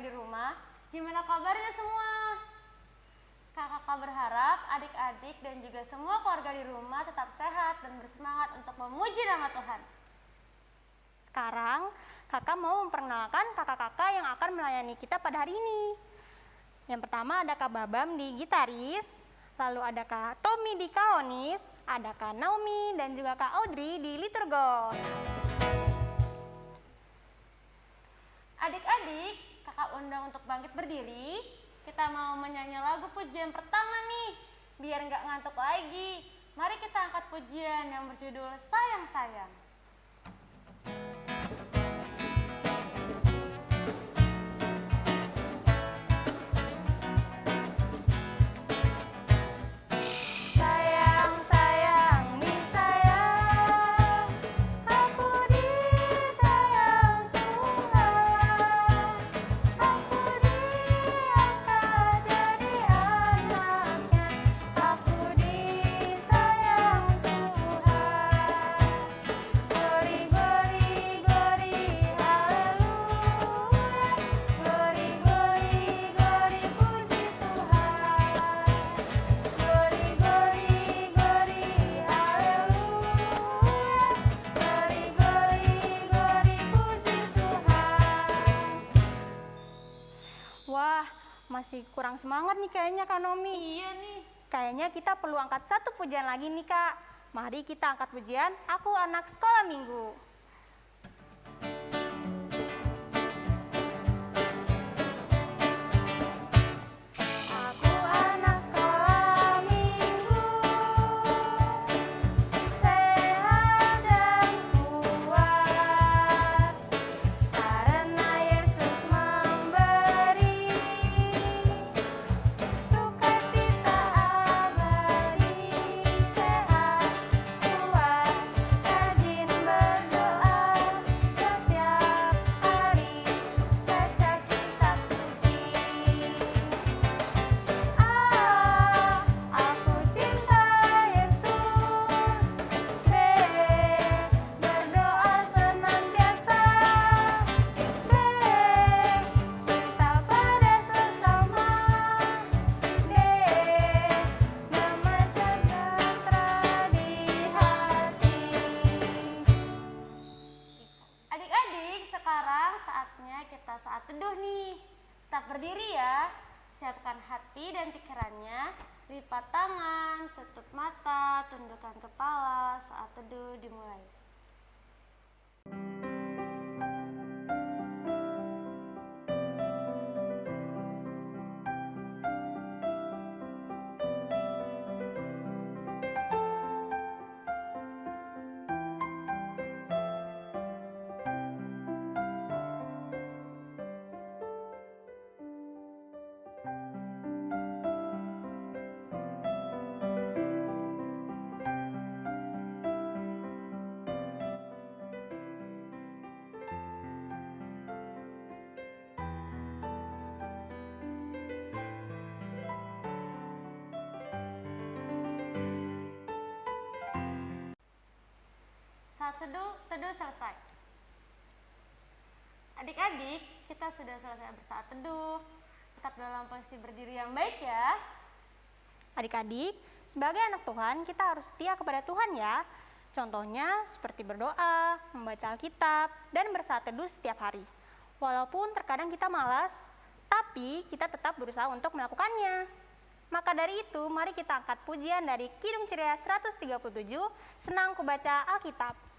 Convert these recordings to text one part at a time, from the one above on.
di rumah? Gimana kabarnya semua? Kakak berharap adik-adik dan juga semua keluarga di rumah tetap sehat dan bersemangat untuk memuji nama Tuhan. Sekarang, kakak mau memperkenalkan kakak-kakak yang akan melayani kita pada hari ini. Yang pertama ada Kak Babam di gitaris, lalu ada Kak Tommy di kaonis, ada Kak Naomi dan juga Kak Audrey di liturgos. Adik-adik, kakak undang untuk bangkit berdiri. Kita mau menyanyi lagu pujian pertama nih, biar nggak ngantuk lagi. Mari kita angkat pujian yang berjudul Sayang Sayang. Kurang semangat nih kayaknya Kak Nomi. Iya nih. Kayaknya kita perlu angkat satu pujian lagi nih Kak. Mari kita angkat pujian Aku Anak Sekolah Minggu. Teduh teduh, teduh selesai. Adik-adik, kita sudah selesai bersaat teduh. Tetap dalam posisi berdiri yang baik ya. Adik-adik, sebagai anak Tuhan, kita harus setia kepada Tuhan ya. Contohnya seperti berdoa, membaca Alkitab, dan bersaat teduh setiap hari. Walaupun terkadang kita malas, tapi kita tetap berusaha untuk melakukannya. Maka dari itu, mari kita angkat pujian dari Kidung Ceria 137, Senang Kubaca Alkitab.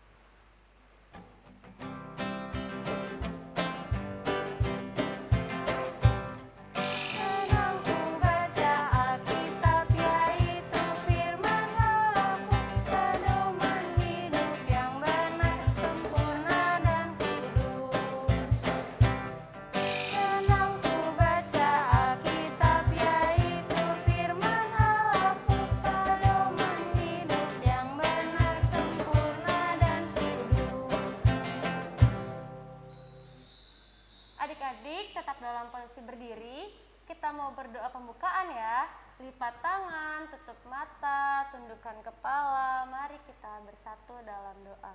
Berdoa pembukaan ya. Lipat tangan, tutup mata, tundukkan kepala. Mari kita bersatu dalam doa.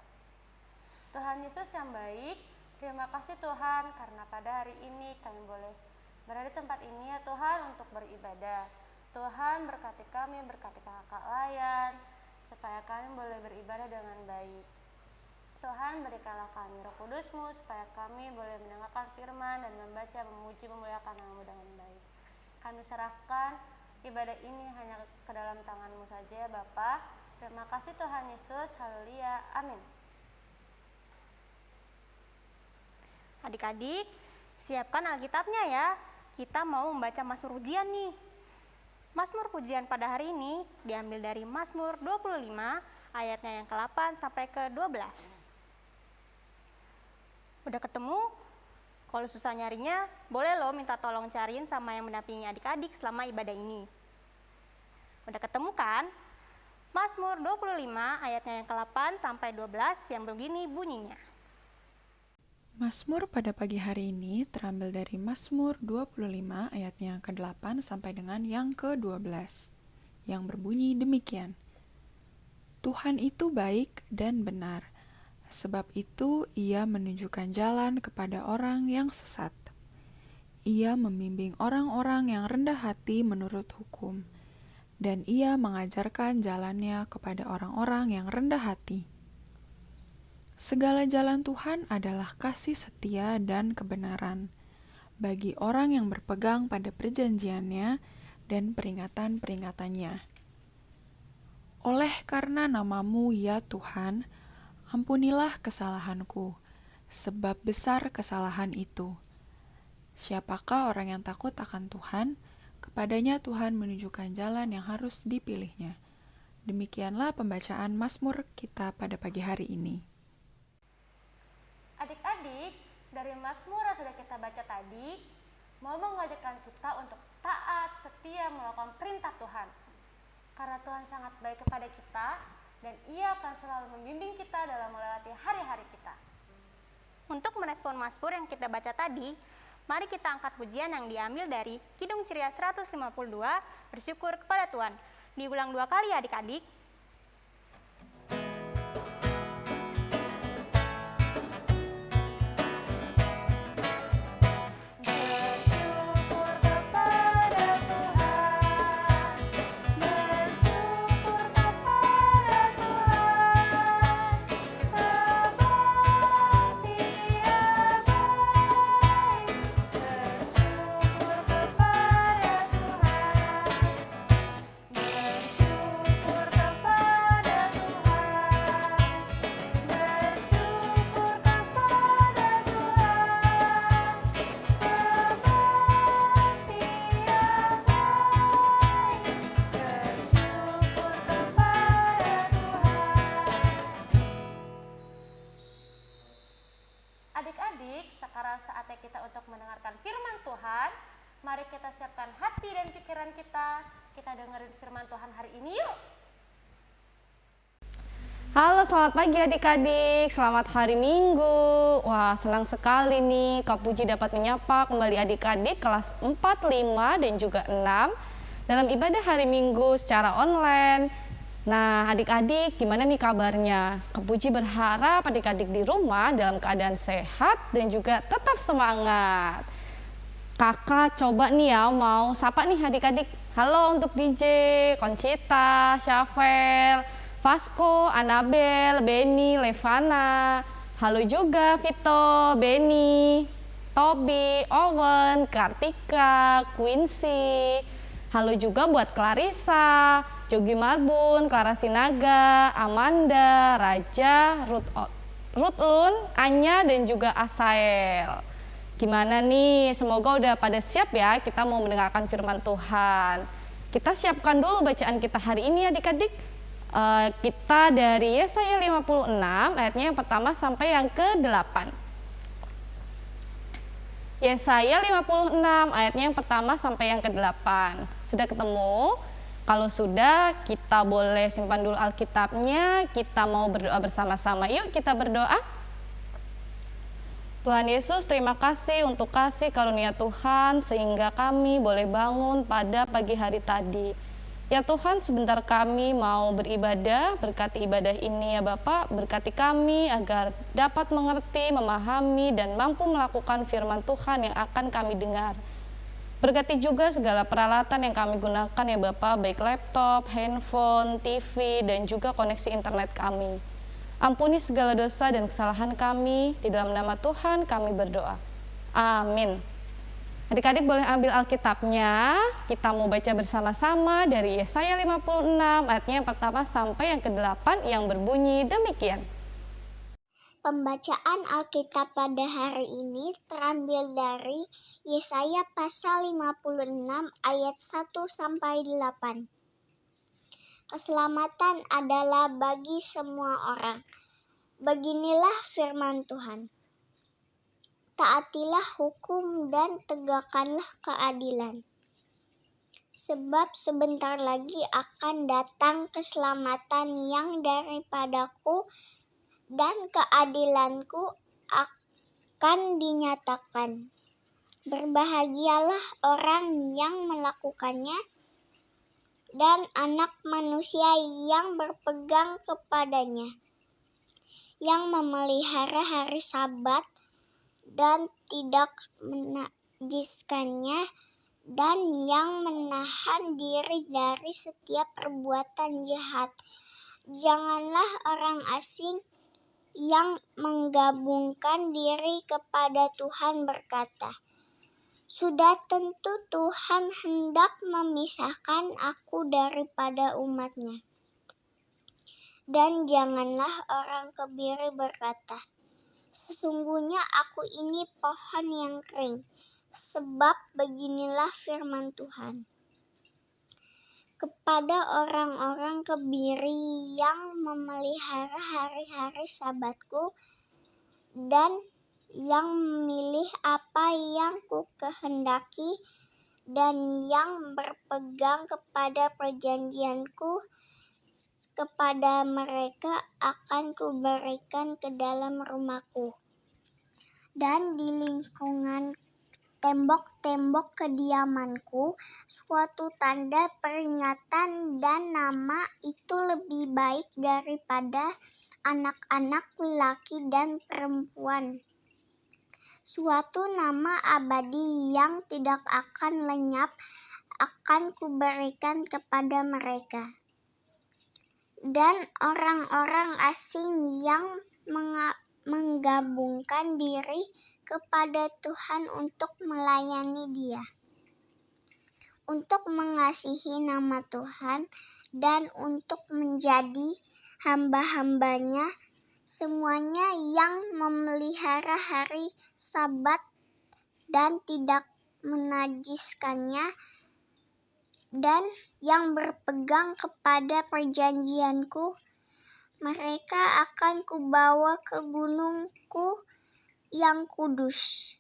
Tuhan Yesus yang baik, Terima kasih Tuhan karena pada hari ini kami boleh berada di tempat ini ya Tuhan untuk beribadah. Tuhan berkati kami, berkati kakak layan, supaya kami boleh beribadah dengan baik. Tuhan berikanlah kami roh kudusmu supaya kami boleh mendengarkan firman dan membaca, memuji, memuliakan namamu dengan baik. Kami serahkan ibadah ini hanya ke dalam tanganmu saja ya Bapa. Terima kasih Tuhan Yesus, haleluya, amin. Adik-adik, siapkan Alkitabnya ya. Kita mau membaca Mazmur Pujian nih. Mazmur Pujian pada hari ini diambil dari Mazmur 25 ayatnya yang ke-8 sampai ke-12. Udah ketemu? Kalau susah nyarinya, boleh lo minta tolong cariin sama yang mendampingi adik-adik selama ibadah ini. Udah ketemu kan? Mazmur 25 ayatnya yang ke-8 sampai 12 yang begini bunyinya. Mazmur pada pagi hari ini terambil dari Mazmur 25 ayatnya yang ke-8 sampai dengan yang ke-12 yang berbunyi demikian. Tuhan itu baik dan benar, sebab itu ia menunjukkan jalan kepada orang yang sesat. Ia membimbing orang-orang yang rendah hati menurut hukum, dan ia mengajarkan jalannya kepada orang-orang yang rendah hati. Segala jalan Tuhan adalah kasih setia dan kebenaran bagi orang yang berpegang pada perjanjiannya dan peringatan-peringatannya. Oleh karena namamu ya Tuhan, ampunilah kesalahanku, sebab besar kesalahan itu. Siapakah orang yang takut akan Tuhan? Kepadanya Tuhan menunjukkan jalan yang harus dipilihnya. Demikianlah pembacaan Mazmur kita pada pagi hari ini. Adik-adik, dari Mazmur yang sudah kita baca tadi, mau mengajarkan kita untuk taat, setia melakukan perintah Tuhan. Karena Tuhan sangat baik kepada kita, dan ia akan selalu membimbing kita dalam melewati hari-hari kita. Untuk merespon Mazmur yang kita baca tadi, mari kita angkat pujian yang diambil dari Kidung Ceria 152, bersyukur kepada Tuhan. Diulang dua kali adik-adik. Halo, selamat pagi adik-adik. Selamat hari Minggu. Wah, senang sekali nih Kak Puji dapat menyapa kembali adik-adik kelas 4, 5, dan juga 6 dalam ibadah hari Minggu secara online. Nah, adik-adik gimana nih kabarnya? Kak Puji berharap adik-adik di rumah dalam keadaan sehat dan juga tetap semangat. Kakak coba nih ya mau sapa nih adik-adik. Halo untuk DJ, Concita, Syafel, Vasco, Anabel, Benny, Levana. Halo juga Vito, Benny, Tobi, Owen, Kartika, Quincy. Halo juga buat Clarissa, Jogi Marbun, Clara Sinaga, Amanda, Raja, Ruth, O- Ruth Lun, Anya, dan juga Asael. Gimana nih? Semoga udah pada siap ya kita mau mendengarkan firman Tuhan. Kita siapkan dulu bacaan kita hari ini adik-adik. Eh, kita dari Yesaya 56 ayatnya yang pertama sampai yang ke-8. Yesaya 56 ayatnya yang pertama sampai yang ke-8. Sudah ketemu? Kalau sudah, kita boleh simpan dulu Alkitabnya. Kita mau berdoa bersama-sama. Yuk kita berdoa. Tuhan Yesus, terima kasih untuk kasih karunia Tuhan sehingga kami boleh bangun pada pagi hari tadi. Ya Tuhan, sebentar kami mau beribadah, berkati ibadah ini ya Bapak, berkati kami agar dapat mengerti, memahami, dan mampu melakukan firman Tuhan yang akan kami dengar. Berkati juga segala peralatan yang kami gunakan ya Bapak, baik laptop, handphone, TV, dan juga koneksi internet kami. Ampuni segala dosa dan kesalahan kami, di dalam nama Tuhan kami berdoa. Amin. Adik-adik boleh ambil Alkitabnya, kita mau baca bersama-sama dari Yesaya 56 ayatnya yang pertama sampai yang ke-8 yang berbunyi demikian. Pembacaan Alkitab pada hari ini terambil dari Yesaya pasal 56 ayat 1 sampai 8. Keselamatan adalah bagi semua orang. Beginilah firman Tuhan taatilah hukum dan tegakkanlah keadilan. Sebab sebentar lagi akan datang keselamatan yang daripadaku dan keadilanku akan dinyatakan. Berbahagialah orang yang melakukannya dan anak manusia yang berpegang kepadanya, yang memelihara hari sabat dan tidak menajiskannya dan yang menahan diri dari setiap perbuatan jahat. Janganlah orang asing yang menggabungkan diri kepada Tuhan berkata, sudah tentu Tuhan hendak memisahkan aku daripada umatnya. Dan janganlah orang kebiri berkata, Sesungguhnya aku ini pohon yang kering, sebab beginilah firman Tuhan. Kepada orang-orang kebiri yang memelihara hari-hari sabatku dan yang memilih apa yang ku kehendaki dan yang berpegang kepada perjanjianku, kepada mereka akan kuberikan ke dalam rumahku. Dan di lingkungan tembok-tembok kediamanku, suatu tanda peringatan dan nama itu lebih baik daripada anak-anak laki dan perempuan. Suatu nama abadi yang tidak akan lenyap akan kuberikan kepada mereka dan orang-orang asing yang menggabungkan diri kepada Tuhan untuk melayani Dia, untuk mengasihi nama Tuhan, dan untuk menjadi hamba-hambanya, semuanya yang memelihara hari Sabat dan tidak menajiskannya dan yang berpegang kepada perjanjianku, mereka akan kubawa ke gunungku yang kudus,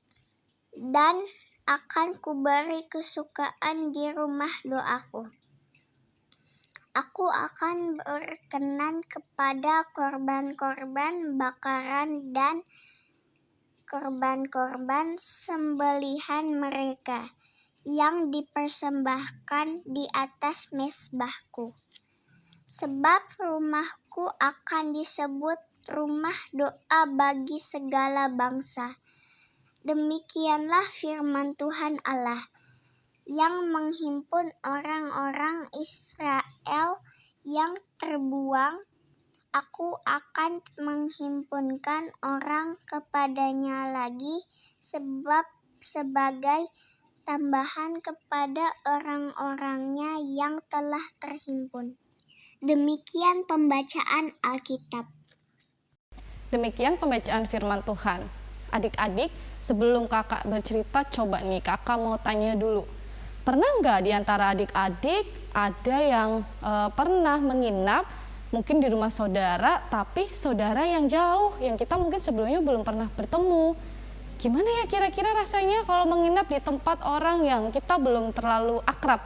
dan akan kuberi kesukaan di rumah doaku. Aku akan berkenan kepada korban-korban bakaran dan korban-korban sembelihan mereka yang dipersembahkan di atas mesbahku. Sebab rumahku akan disebut rumah doa bagi segala bangsa. Demikianlah firman Tuhan Allah yang menghimpun orang-orang Israel yang terbuang. Aku akan menghimpunkan orang kepadanya lagi sebab sebagai tambahan kepada orang-orangnya yang telah terhimpun. Demikian pembacaan Alkitab. Demikian pembacaan firman Tuhan. Adik-adik, sebelum kakak bercerita, coba nih kakak mau tanya dulu. Pernah nggak di antara adik-adik ada yang e, pernah menginap mungkin di rumah saudara, tapi saudara yang jauh, yang kita mungkin sebelumnya belum pernah bertemu gimana ya kira-kira rasanya kalau menginap di tempat orang yang kita belum terlalu akrab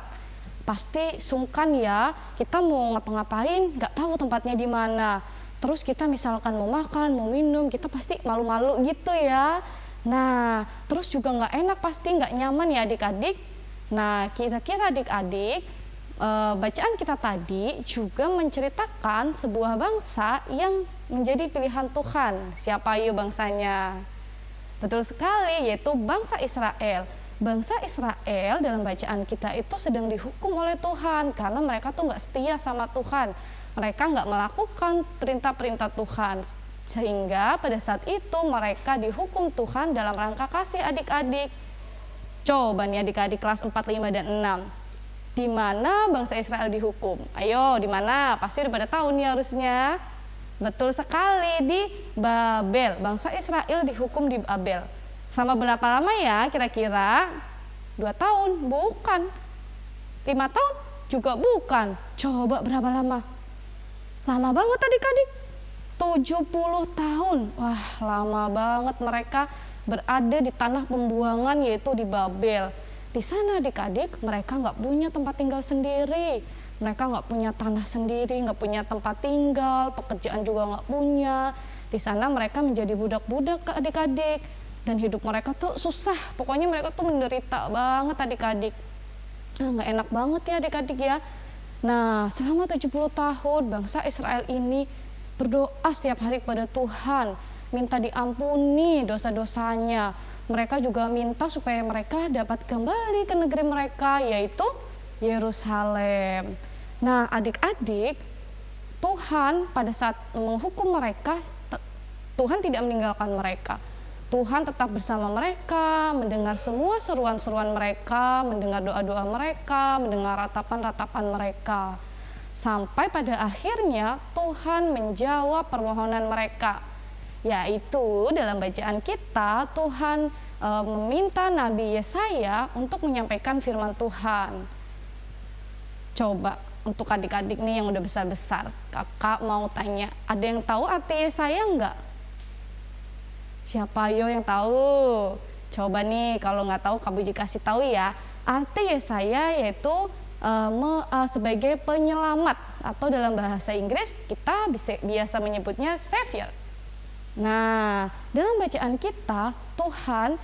pasti sungkan ya kita mau ngapa-ngapain nggak tahu tempatnya di mana terus kita misalkan mau makan mau minum kita pasti malu-malu gitu ya nah terus juga nggak enak pasti nggak nyaman ya adik-adik nah kira-kira adik-adik eh, bacaan kita tadi juga menceritakan sebuah bangsa yang menjadi pilihan Tuhan. Siapa yuk bangsanya? Betul sekali, yaitu bangsa Israel. Bangsa Israel dalam bacaan kita itu sedang dihukum oleh Tuhan karena mereka tuh nggak setia sama Tuhan. Mereka nggak melakukan perintah-perintah Tuhan. Sehingga pada saat itu mereka dihukum Tuhan dalam rangka kasih adik-adik. Coba nih adik-adik kelas 4, 5, dan 6. Di mana bangsa Israel dihukum? Ayo, di mana? Pasti udah pada tahu nih harusnya. Betul sekali di Babel. Bangsa Israel dihukum di Babel. Selama berapa lama ya kira-kira? Dua tahun? Bukan. Lima tahun? Juga bukan. Coba berapa lama? Lama banget adik-adik. 70 tahun. Wah, lama banget mereka berada di tanah pembuangan yaitu di Babel. Di sana adik-adik mereka nggak punya tempat tinggal sendiri mereka nggak punya tanah sendiri, nggak punya tempat tinggal, pekerjaan juga nggak punya. Di sana mereka menjadi budak-budak ke adik-adik dan hidup mereka tuh susah. Pokoknya mereka tuh menderita banget adik-adik. Nah, nggak enak banget ya adik-adik ya. Nah, selama 70 tahun bangsa Israel ini berdoa setiap hari kepada Tuhan, minta diampuni dosa-dosanya. Mereka juga minta supaya mereka dapat kembali ke negeri mereka yaitu Yerusalem. Nah, adik-adik, Tuhan pada saat menghukum mereka, Tuhan tidak meninggalkan mereka. Tuhan tetap bersama mereka, mendengar semua seruan-seruan mereka, mendengar doa-doa mereka, mendengar ratapan-ratapan mereka. Sampai pada akhirnya Tuhan menjawab permohonan mereka. Yaitu dalam bacaan kita Tuhan e, meminta Nabi Yesaya untuk menyampaikan firman Tuhan. Coba untuk adik-adik nih yang udah besar-besar, kakak mau tanya, ada yang tahu arti saya enggak? Siapa yo yang tahu? Coba nih kalau nggak tahu Kak Buji kasih tahu ya. Arti saya yaitu uh, me, uh, sebagai penyelamat atau dalam bahasa Inggris kita bisa biasa menyebutnya savior. Nah, dalam bacaan kita Tuhan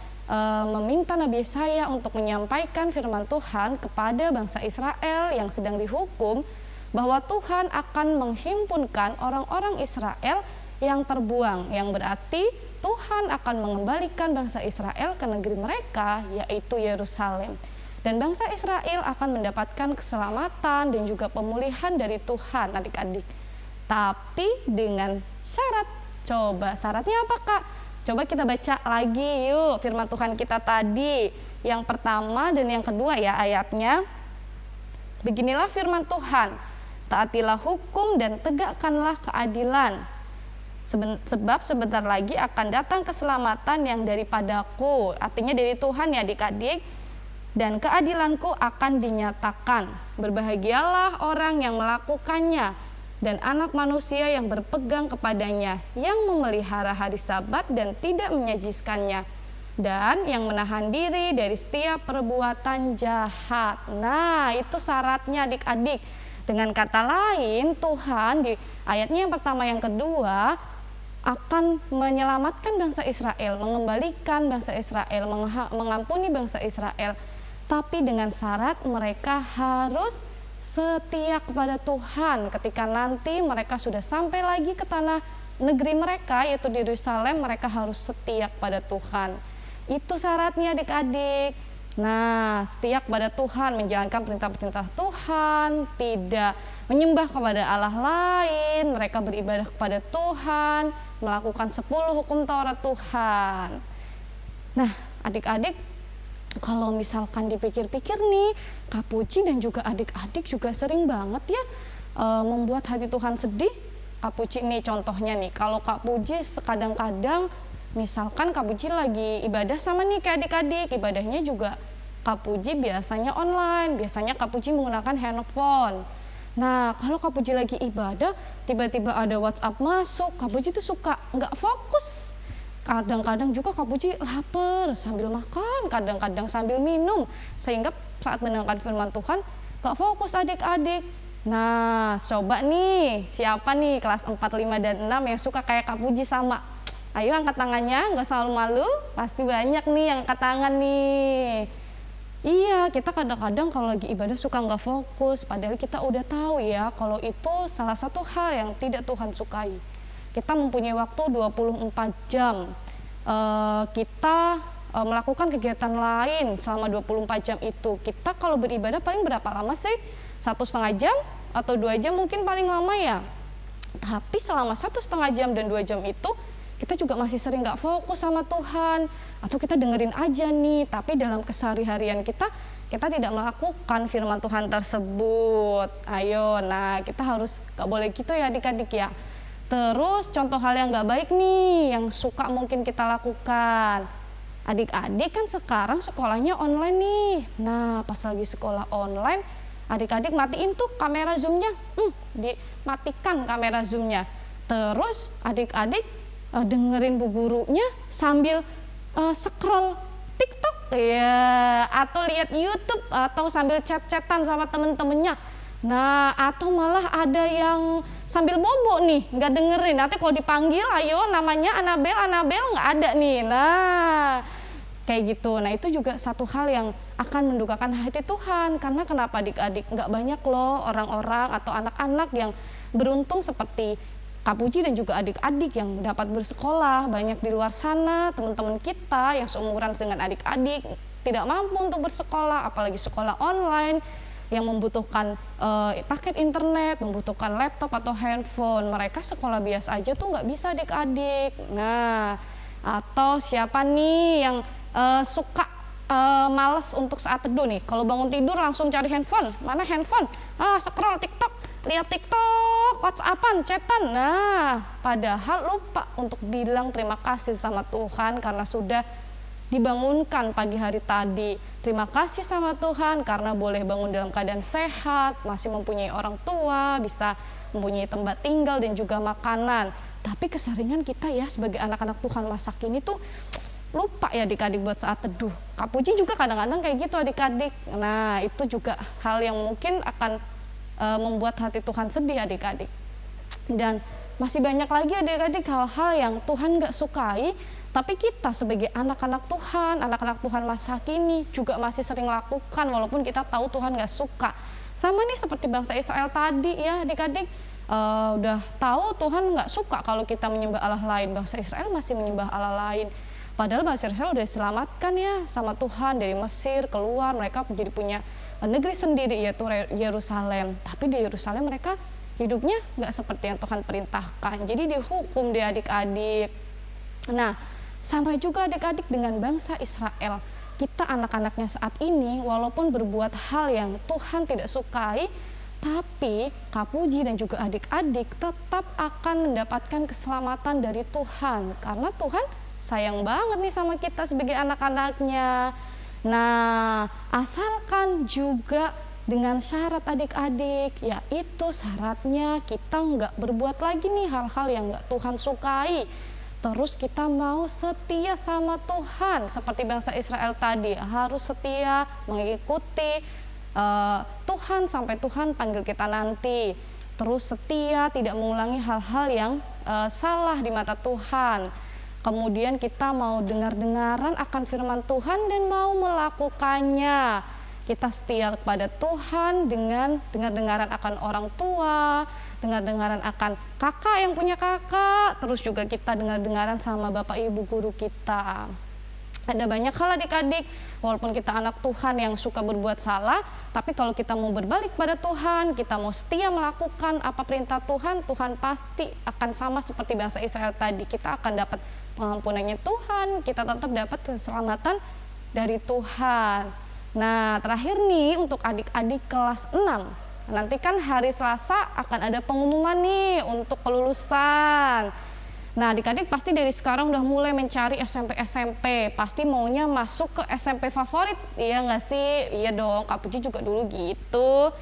meminta Nabi Yesaya untuk menyampaikan firman Tuhan kepada bangsa Israel yang sedang dihukum bahwa Tuhan akan menghimpunkan orang-orang Israel yang terbuang yang berarti Tuhan akan mengembalikan bangsa Israel ke negeri mereka yaitu Yerusalem. Dan bangsa Israel akan mendapatkan keselamatan dan juga pemulihan dari Tuhan adik-adik. Tapi dengan syarat coba syaratnya apa kak Coba kita baca lagi yuk firman Tuhan kita tadi. Yang pertama dan yang kedua ya ayatnya. Beginilah firman Tuhan. Taatilah hukum dan tegakkanlah keadilan. Sebab sebentar lagi akan datang keselamatan yang daripadaku. Artinya dari Tuhan ya adik-adik. Dan keadilanku akan dinyatakan. Berbahagialah orang yang melakukannya dan anak manusia yang berpegang kepadanya, yang memelihara hari sabat dan tidak menyajiskannya, dan yang menahan diri dari setiap perbuatan jahat. Nah, itu syaratnya adik-adik. Dengan kata lain, Tuhan di ayatnya yang pertama yang kedua akan menyelamatkan bangsa Israel, mengembalikan bangsa Israel, mengampuni bangsa Israel. Tapi dengan syarat mereka harus setia kepada Tuhan ketika nanti mereka sudah sampai lagi ke tanah negeri mereka yaitu di Yerusalem mereka harus setia kepada Tuhan. Itu syaratnya adik-adik. Nah setia kepada Tuhan menjalankan perintah-perintah Tuhan tidak menyembah kepada Allah lain mereka beribadah kepada Tuhan melakukan 10 hukum Taurat Tuhan. Nah adik-adik kalau misalkan dipikir-pikir nih, Kak Puji dan juga adik-adik juga sering banget ya e, membuat hati Tuhan sedih. Kak Puji nih contohnya nih, kalau Kak Puji kadang-kadang misalkan Kak Puji lagi ibadah sama nih kayak adik-adik, ibadahnya juga Kak Puji biasanya online, biasanya Kak Puji menggunakan handphone. Nah, kalau Kak Puji lagi ibadah, tiba-tiba ada WhatsApp masuk, Kak Puji tuh suka nggak fokus kadang-kadang juga Kak Puji lapar sambil makan, kadang-kadang sambil minum, sehingga saat mendengarkan firman Tuhan gak fokus adik-adik. Nah, coba nih, siapa nih kelas 4, 5, dan 6 yang suka kayak Kak Puji sama? Ayo angkat tangannya, nggak selalu malu, pasti banyak nih yang angkat tangan nih. Iya, kita kadang-kadang kalau lagi ibadah suka nggak fokus, padahal kita udah tahu ya kalau itu salah satu hal yang tidak Tuhan sukai. Kita mempunyai waktu 24 jam. Uh, kita uh, melakukan kegiatan lain selama 24 jam itu. Kita kalau beribadah paling berapa lama sih? Satu setengah jam atau dua jam mungkin paling lama ya. Tapi selama satu setengah jam dan dua jam itu kita juga masih sering nggak fokus sama Tuhan atau kita dengerin aja nih tapi dalam kesehari-harian kita kita tidak melakukan firman Tuhan tersebut ayo nah kita harus nggak boleh gitu ya adik-adik ya terus contoh hal yang nggak baik nih yang suka mungkin kita lakukan. Adik-adik kan sekarang sekolahnya online nih. Nah pas lagi sekolah online adik-adik matiin tuh kamera zoomnya. Hmm, dimatikan kamera zoomnya. Terus adik-adik uh, dengerin bu gurunya sambil uh, scroll TikTok. Ya atau lihat YouTube atau sambil chat-chatan sama temen-temennya. Nah, atau malah ada yang sambil bobo nih, nggak dengerin. Nanti kalau dipanggil, ayo namanya Anabel, Anabel nggak ada nih. Nah, kayak gitu. Nah, itu juga satu hal yang akan mendukakan hati Tuhan. Karena kenapa adik-adik nggak banyak loh orang-orang atau anak-anak yang beruntung seperti Kak Puji dan juga adik-adik yang dapat bersekolah banyak di luar sana teman-teman kita yang seumuran dengan adik-adik tidak mampu untuk bersekolah apalagi sekolah online yang membutuhkan uh, paket internet, membutuhkan laptop atau handphone. Mereka sekolah biasa aja tuh nggak bisa adik-adik. Nah, atau siapa nih yang uh, suka uh, males untuk saat teduh nih? Kalau bangun tidur langsung cari handphone. Mana handphone? Ah, scroll TikTok lihat TikTok, WhatsAppan, chatan. Nah, padahal lupa untuk bilang terima kasih sama Tuhan karena sudah dibangunkan pagi hari tadi. Terima kasih sama Tuhan karena boleh bangun dalam keadaan sehat, masih mempunyai orang tua, bisa mempunyai tempat tinggal dan juga makanan. Tapi keseringan kita ya sebagai anak-anak Tuhan masa kini tuh lupa ya adik-adik buat saat teduh. Kak Puji juga kadang-kadang kayak gitu adik-adik. Nah, itu juga hal yang mungkin akan e, membuat hati Tuhan sedih adik-adik. Dan masih banyak lagi adik-adik hal-hal yang Tuhan gak sukai, tapi kita sebagai anak-anak Tuhan, anak-anak Tuhan masa kini juga masih sering lakukan walaupun kita tahu Tuhan gak suka. Sama nih seperti bangsa Israel tadi ya adik-adik, uh, udah tahu Tuhan nggak suka kalau kita menyembah Allah lain. Bangsa Israel masih menyembah Allah lain. Padahal bangsa Israel udah diselamatkan ya sama Tuhan dari Mesir keluar, mereka menjadi punya negeri sendiri yaitu Yerusalem. Tapi di Yerusalem mereka hidupnya nggak seperti yang Tuhan perintahkan. Jadi dihukum dia adik-adik. Nah, sampai juga adik-adik dengan bangsa Israel. Kita anak-anaknya saat ini walaupun berbuat hal yang Tuhan tidak sukai, tapi Kapuji dan juga adik-adik tetap akan mendapatkan keselamatan dari Tuhan karena Tuhan sayang banget nih sama kita sebagai anak-anaknya. Nah, asalkan juga dengan syarat adik-adik, yaitu syaratnya kita nggak berbuat lagi nih hal-hal yang nggak Tuhan sukai. Terus kita mau setia sama Tuhan, seperti bangsa Israel tadi, harus setia mengikuti uh, Tuhan sampai Tuhan panggil kita nanti. Terus setia, tidak mengulangi hal-hal yang uh, salah di mata Tuhan Kemudian kita mau dengar-dengaran akan firman Tuhan dan mau melakukannya. Kita setia kepada Tuhan dengan dengar-dengaran akan orang tua, dengar-dengaran akan kakak yang punya kakak, terus juga kita dengar-dengaran sama bapak ibu guru kita. Ada banyak hal adik-adik, walaupun kita anak Tuhan yang suka berbuat salah, tapi kalau kita mau berbalik pada Tuhan, kita mau setia melakukan apa perintah Tuhan, Tuhan pasti akan sama seperti bahasa Israel tadi. Kita akan dapat pengampunannya Tuhan, kita tetap dapat keselamatan dari Tuhan. Nah, terakhir nih untuk adik-adik kelas 6. Nanti kan hari Selasa akan ada pengumuman nih untuk kelulusan. Nah, adik-adik pasti dari sekarang udah mulai mencari SMP-SMP. Pasti maunya masuk ke SMP favorit, iya nggak sih? Iya dong, Kak Puji juga dulu gitu.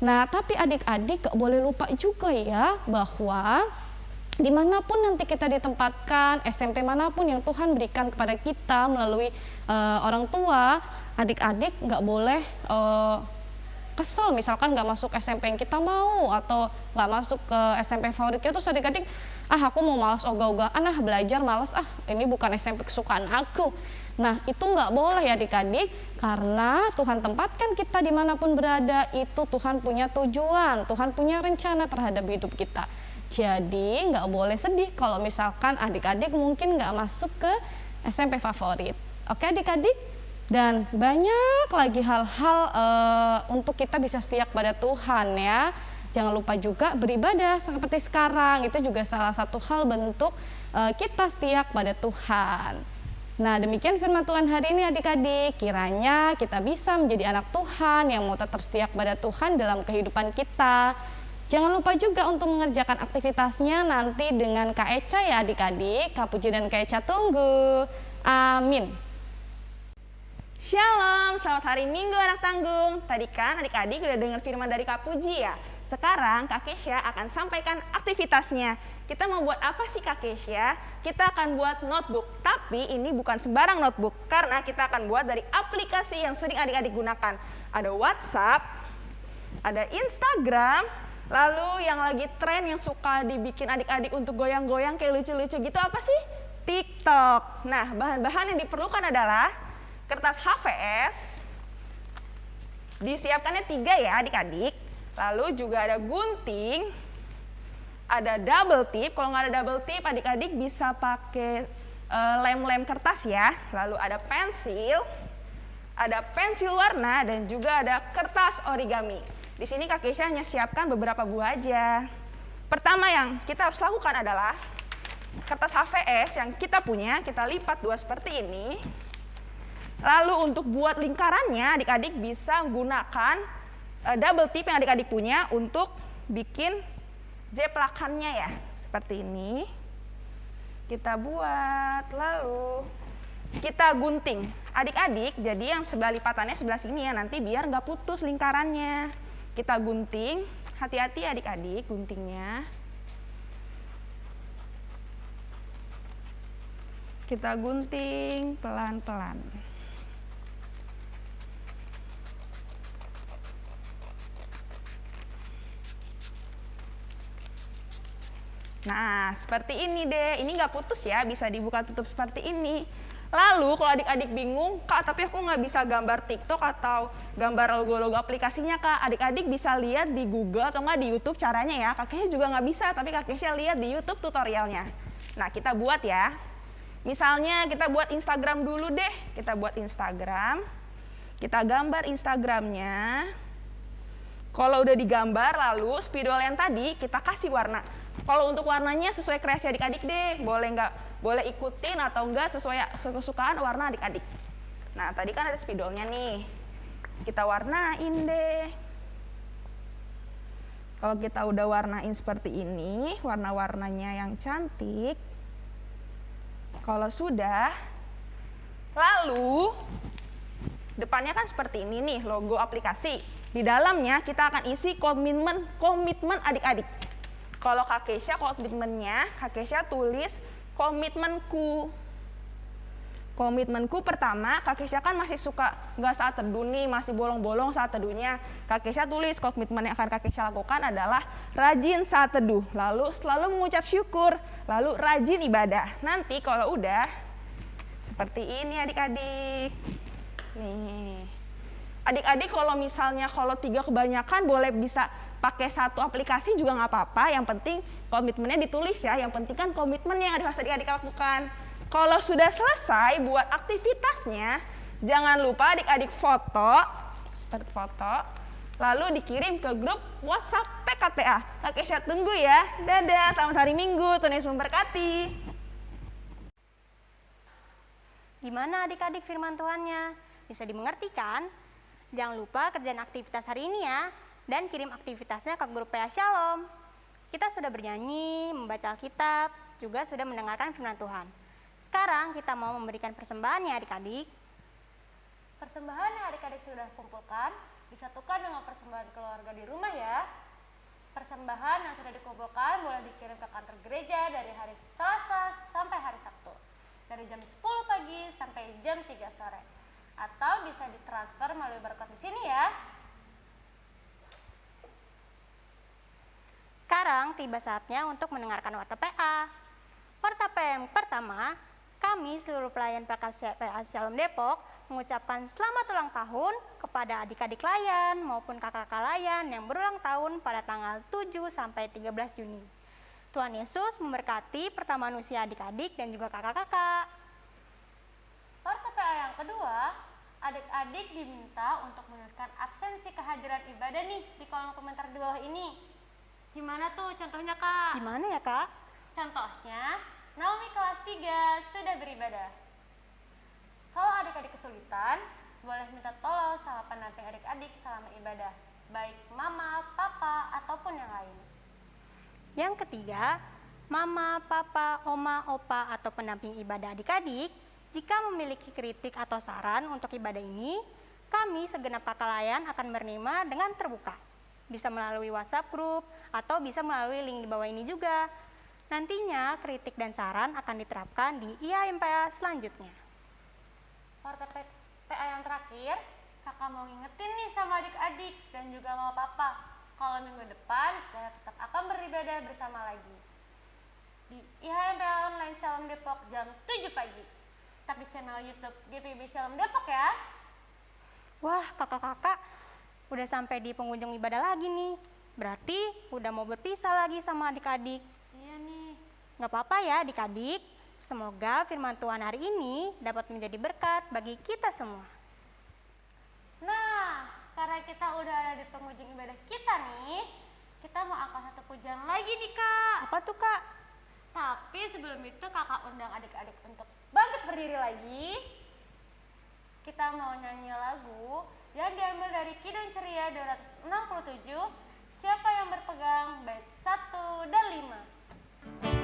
Nah, tapi adik-adik gak boleh lupa juga ya bahwa di mana pun nanti kita ditempatkan, SMP mana pun yang Tuhan berikan kepada kita melalui uh, orang tua, adik-adik nggak boleh uh, kesel misalkan nggak masuk SMP yang kita mau atau nggak masuk ke SMP favorit kita terus adik-adik ah aku mau malas ogah-ogahan ah belajar malas ah ini bukan SMP kesukaan aku. Nah itu nggak boleh ya adik-adik karena Tuhan tempatkan kita di mana pun berada itu Tuhan punya tujuan Tuhan punya rencana terhadap hidup kita. Jadi nggak boleh sedih kalau misalkan adik-adik mungkin nggak masuk ke SMP favorit. Oke adik-adik dan banyak lagi hal-hal uh, untuk kita bisa setia pada Tuhan ya. Jangan lupa juga beribadah seperti sekarang. Itu juga salah satu hal bentuk uh, kita setia pada Tuhan. Nah demikian firman Tuhan hari ini adik-adik. Kiranya kita bisa menjadi anak Tuhan yang mau tetap setia pada Tuhan dalam kehidupan kita. Jangan lupa juga untuk mengerjakan aktivitasnya nanti dengan Kak Eca ya adik-adik. Kak Puji dan Kak Eca tunggu. Amin Shalom, selamat hari Minggu anak tanggung. Tadi kan adik-adik udah dengar firman dari Kak Puji ya. Sekarang Kak Kesya akan sampaikan aktivitasnya. Kita mau buat apa sih Kak Kesya? Kita akan buat notebook, tapi ini bukan sembarang notebook karena kita akan buat dari aplikasi yang sering adik-adik gunakan. Ada WhatsApp, ada Instagram, lalu yang lagi tren yang suka dibikin adik-adik untuk goyang-goyang kayak lucu-lucu gitu apa sih? TikTok. Nah, bahan-bahan yang diperlukan adalah kertas HVS disiapkannya tiga ya adik-adik. Lalu juga ada gunting ada double tip. Kalau nggak ada double tip adik-adik bisa pakai eh, lem-lem kertas ya. Lalu ada pensil ada pensil warna dan juga ada kertas origami. Di sini kak Keisha hanya siapkan beberapa buah aja. Pertama yang kita harus lakukan adalah kertas HVS yang kita punya kita lipat dua seperti ini Lalu untuk buat lingkarannya adik-adik bisa gunakan uh, double tip yang adik-adik punya untuk bikin jeplakannya ya. Seperti ini. Kita buat lalu kita gunting. Adik-adik jadi yang sebelah lipatannya sebelah sini ya nanti biar nggak putus lingkarannya. Kita gunting. Hati-hati adik-adik guntingnya. Kita gunting pelan-pelan. Nah, seperti ini deh. Ini nggak putus ya, bisa dibuka tutup seperti ini. Lalu kalau adik-adik bingung, Kak tapi aku nggak bisa gambar TikTok atau gambar logo-logo aplikasinya Kak. Adik-adik bisa lihat di Google atau nggak di YouTube caranya ya. Kakeknya juga nggak bisa, tapi kakeknya lihat di YouTube tutorialnya. Nah, kita buat ya. Misalnya kita buat Instagram dulu deh. Kita buat Instagram. Kita gambar Instagramnya. Kalau udah digambar, lalu spidol yang tadi kita kasih warna. Kalau untuk warnanya sesuai kreasi adik-adik deh, boleh nggak boleh ikutin atau enggak sesuai kesukaan warna adik-adik. Nah tadi kan ada spidolnya nih, kita warnain deh. Kalau kita udah warnain seperti ini, warna-warnanya yang cantik. Kalau sudah, lalu depannya kan seperti ini nih logo aplikasi. Di dalamnya kita akan isi komitmen komitmen adik-adik. Kalau Kak Keisha komitmennya, Kak Keisha tulis komitmenku. Komitmenku pertama, Kak Keisha kan masih suka nggak saat teduh nih, masih bolong-bolong saat teduhnya. Kak Keisha tulis komitmen yang akan Kak Keisha lakukan adalah rajin saat teduh, lalu selalu mengucap syukur, lalu rajin ibadah. Nanti kalau udah seperti ini adik-adik. Nih. Adik-adik kalau misalnya kalau tiga kebanyakan boleh bisa pakai satu aplikasi juga nggak apa-apa. Yang penting komitmennya ditulis ya. Yang penting kan komitmen yang harus adik-adik lakukan. Kalau sudah selesai buat aktivitasnya, jangan lupa adik-adik foto, seperti foto, lalu dikirim ke grup WhatsApp PKTA. Saya tunggu ya. Dadah, selamat hari Minggu, Tuhan Yesus memberkati. Gimana adik-adik firman Tuhannya? Bisa dimengerti kan? Jangan lupa kerjaan aktivitas hari ini ya dan kirim aktivitasnya ke grup PA Shalom. Kita sudah bernyanyi, membaca Alkitab, juga sudah mendengarkan firman Tuhan. Sekarang kita mau memberikan persembahan ya adik-adik. Persembahan yang adik-adik sudah kumpulkan disatukan dengan persembahan keluarga di rumah ya. Persembahan yang sudah dikumpulkan boleh dikirim ke kantor gereja dari hari Selasa sampai hari Sabtu. Dari jam 10 pagi sampai jam 3 sore atau bisa ditransfer melalui barcode di sini ya. Sekarang tiba saatnya untuk mendengarkan warta PA. Warta PA yang pertama, kami seluruh pelayan Prakarya PA Shalom Depok mengucapkan selamat ulang tahun kepada adik-adik layan maupun kakak-kakak layan yang berulang tahun pada tanggal 7 sampai 13 Juni. Tuhan Yesus memberkati pertama usia adik-adik dan juga kakak-kakak. Warta PA yang kedua, adik-adik diminta untuk menuliskan absensi kehadiran ibadah nih di kolom komentar di bawah ini. Gimana tuh contohnya kak? Gimana ya kak? Contohnya, Naomi kelas 3 sudah beribadah. Kalau adik-adik kesulitan, boleh minta tolong sama pendamping adik-adik selama ibadah, baik mama, papa, ataupun yang lain. Yang ketiga, mama, papa, oma, opa, atau pendamping ibadah adik-adik, jika memiliki kritik atau saran untuk ibadah ini, kami segenap kakak layan akan menerima dengan terbuka bisa melalui WhatsApp grup, atau bisa melalui link di bawah ini juga. Nantinya kritik dan saran akan diterapkan di IAMPA selanjutnya. Warta PA yang terakhir, kakak mau ngingetin nih sama adik-adik dan juga mau papa, kalau minggu depan kita tetap akan beribadah bersama lagi. Di IHMPA Online Shalom Depok jam 7 pagi. Tapi channel YouTube GPB Shalom Depok ya. Wah, kakak-kakak, udah sampai di pengunjung ibadah lagi nih. Berarti udah mau berpisah lagi sama adik-adik. Iya nih. Gak apa-apa ya adik-adik. Semoga firman Tuhan hari ini dapat menjadi berkat bagi kita semua. Nah, karena kita udah ada di pengunjung ibadah kita nih, kita mau angkat satu pujian lagi nih kak. Apa tuh kak? Tapi sebelum itu kakak undang adik-adik untuk bangkit berdiri lagi. Kita mau nyanyi lagu yang diambil dari Kidung Ceria 267 Siapa yang berpegang bait 1 dan 5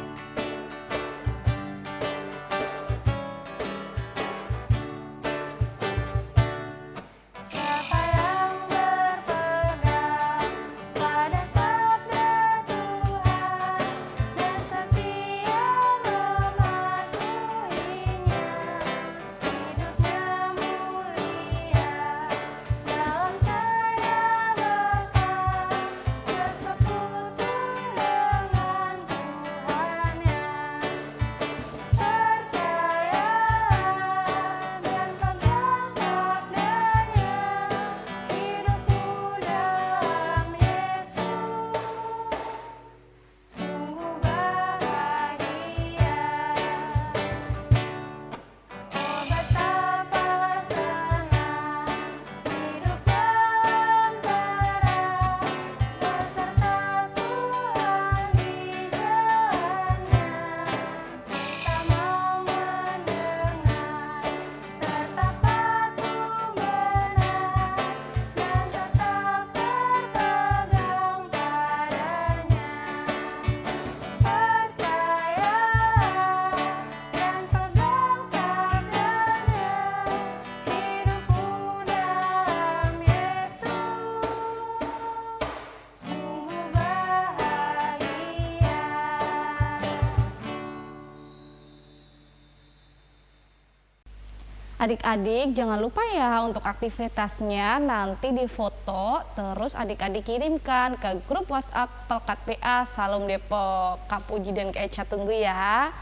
Adik-adik jangan lupa ya untuk aktivitasnya nanti difoto terus adik-adik kirimkan ke grup WhatsApp Pelkat PA Salum Depok. Kak dan Kak Echa tunggu ya.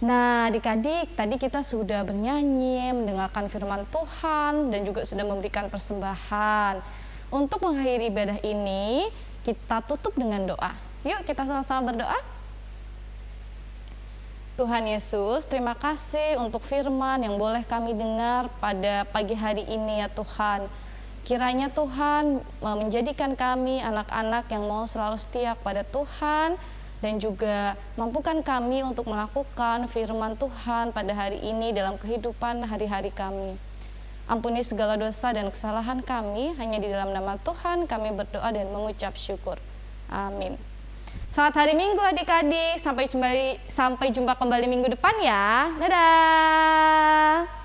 Nah adik-adik tadi kita sudah bernyanyi, mendengarkan firman Tuhan dan juga sudah memberikan persembahan. Untuk mengakhiri ibadah ini kita tutup dengan doa. Yuk kita sama-sama berdoa. Tuhan Yesus, terima kasih untuk firman yang boleh kami dengar pada pagi hari ini ya Tuhan. Kiranya Tuhan menjadikan kami anak-anak yang mau selalu setia pada Tuhan dan juga mampukan kami untuk melakukan firman Tuhan pada hari ini dalam kehidupan hari-hari kami. Ampuni segala dosa dan kesalahan kami, hanya di dalam nama Tuhan kami berdoa dan mengucap syukur. Amin. Selamat hari Minggu adik-adik. Sampai jumpa sampai jumpa kembali minggu depan ya. Dadah.